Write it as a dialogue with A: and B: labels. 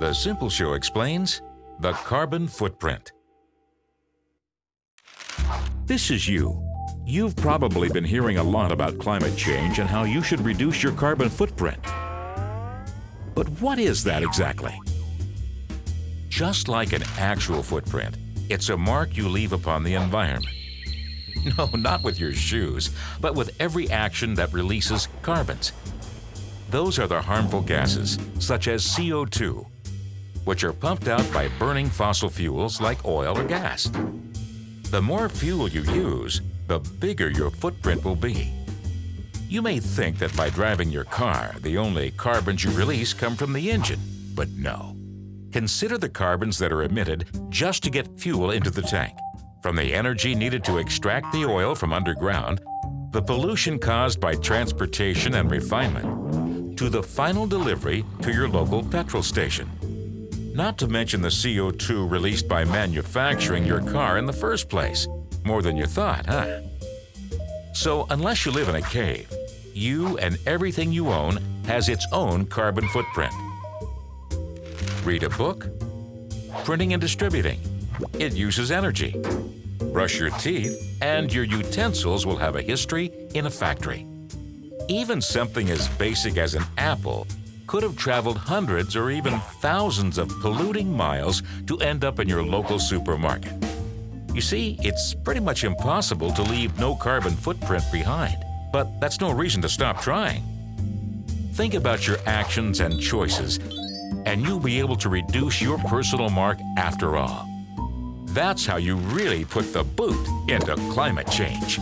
A: The Simple Show explains the carbon footprint. This is you. You've probably been hearing a lot about climate change and how you should reduce your carbon footprint. But what is that exactly? Just like an actual footprint, it's a mark you leave upon the environment. No, not with your shoes, but with every action that releases carbons. Those are the harmful gases, such as CO2, which are pumped out by burning fossil fuels like oil or gas. The more fuel you use, the bigger your footprint will be. You may think that by driving your car, the only carbons you release come from the engine, but no. Consider the carbons that are emitted just to get fuel into the tank. From the energy needed to extract the oil from underground, the pollution caused by transportation and refinement, to the final delivery to your local petrol station. Not to mention the CO2 released by manufacturing your car in the first place. More than you thought, huh? So unless you live in a cave, you and everything you own has its own carbon footprint. Read a book? Printing and distributing. It uses energy. Brush your teeth, and your utensils will have a history in a factory. Even something as basic as an apple could have traveled hundreds or even thousands of polluting miles to end up in your local supermarket. You see, it's pretty much impossible to leave no carbon footprint behind, but that's no reason to stop trying. Think about your actions and choices, and you'll be able to reduce your personal mark after all. That's how you really put the boot into climate change.